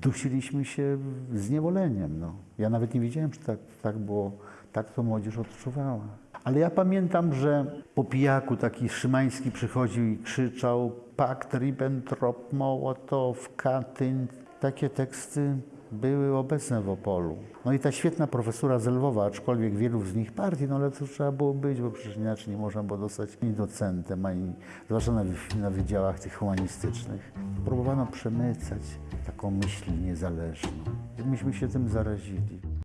dusiliśmy się zniewoleniem. No. Ja nawet nie wiedziałem, czy tak, tak było, tak to młodzież odczuwała. Ale ja pamiętam, że po pijaku taki Szymański przychodził i krzyczał Pakt Ribbentrop, Mołotow, Katyń. Takie teksty były obecne w Opolu. No i ta świetna profesura z Lwowa, aczkolwiek wielu z nich partii, no ale to trzeba było być, bo przecież inaczej nie można było dostać ani docentem, ani zwłaszcza na, na wydziałach tych humanistycznych. Próbowano przemycać taką myśl niezależną. Myśmy się tym zarazili.